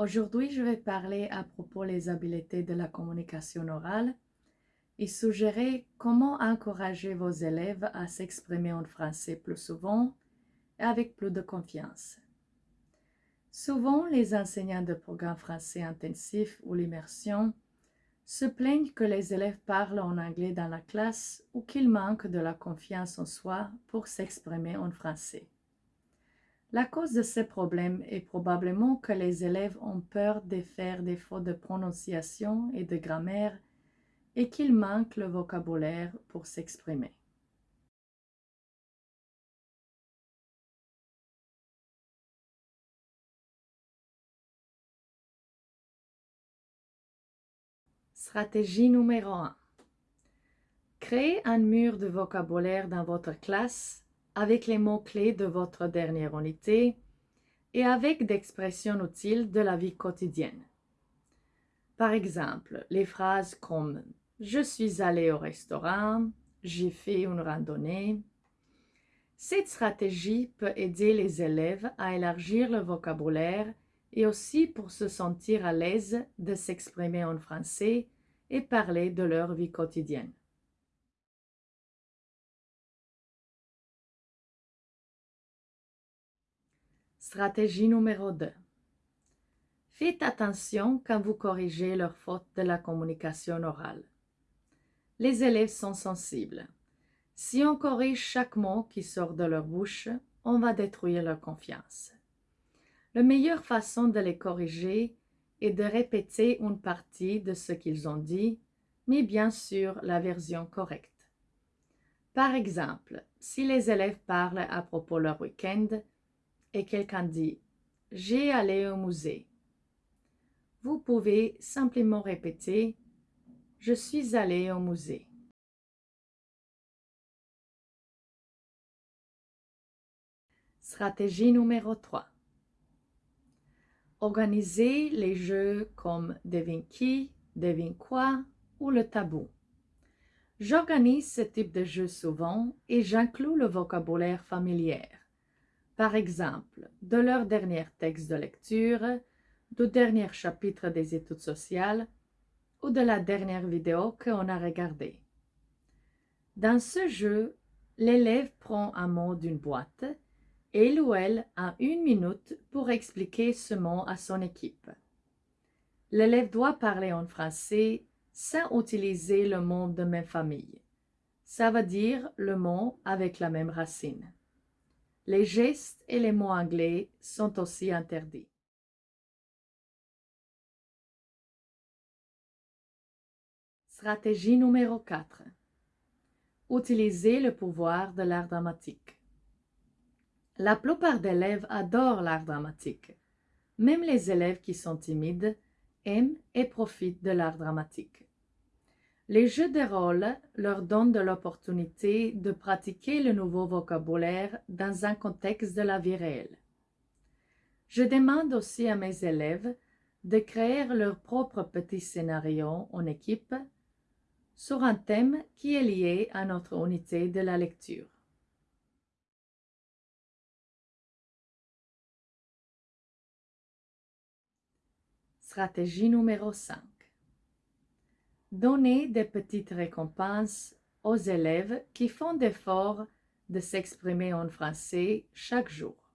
Aujourd'hui, je vais parler à propos des habiletés de la communication orale et suggérer comment encourager vos élèves à s'exprimer en français plus souvent et avec plus de confiance. Souvent, les enseignants de programmes français intensifs ou l'immersion se plaignent que les élèves parlent en anglais dans la classe ou qu'ils manquent de la confiance en soi pour s'exprimer en français. La cause de ces problèmes est probablement que les élèves ont peur de faire des fautes de prononciation et de grammaire et qu'ils manquent le vocabulaire pour s'exprimer. Stratégie numéro 1. Créez un mur de vocabulaire dans votre classe avec les mots-clés de votre dernière unité et avec d'expressions utiles de la vie quotidienne. Par exemple, les phrases comme « Je suis allé au restaurant »,« J'ai fait une randonnée ». Cette stratégie peut aider les élèves à élargir le vocabulaire et aussi pour se sentir à l'aise de s'exprimer en français et parler de leur vie quotidienne. Stratégie numéro 2. Faites attention quand vous corrigez leurs fautes de la communication orale. Les élèves sont sensibles. Si on corrige chaque mot qui sort de leur bouche, on va détruire leur confiance. La meilleure façon de les corriger est de répéter une partie de ce qu'ils ont dit, mais bien sûr la version correcte. Par exemple, si les élèves parlent à propos leur week-end, et quelqu'un dit « J'ai allé au musée », vous pouvez simplement répéter « Je suis allé au musée ». Stratégie numéro 3. Organisez les jeux comme Devine qui, Devine quoi ou le tabou. J'organise ce type de jeu souvent et j'inclus le vocabulaire familier par exemple, de leur dernier texte de lecture, du dernier chapitre des études sociales ou de la dernière vidéo qu'on a regardée. Dans ce jeu, l'élève prend un mot d'une boîte et il ou elle a une minute pour expliquer ce mot à son équipe. L'élève doit parler en français sans utiliser le mot de même famille. Ça veut dire le mot avec la même racine. Les gestes et les mots anglais sont aussi interdits. Stratégie numéro 4. Utilisez le pouvoir de l'art dramatique. La plupart d'élèves adorent l'art dramatique. Même les élèves qui sont timides aiment et profitent de l'art dramatique. Les jeux de rôle leur donnent de l'opportunité de pratiquer le nouveau vocabulaire dans un contexte de la vie réelle. Je demande aussi à mes élèves de créer leur propre petit scénario en équipe sur un thème qui est lié à notre unité de la lecture. Stratégie numéro 5 Donnez des petites récompenses aux élèves qui font l'effort de s'exprimer en français chaque jour.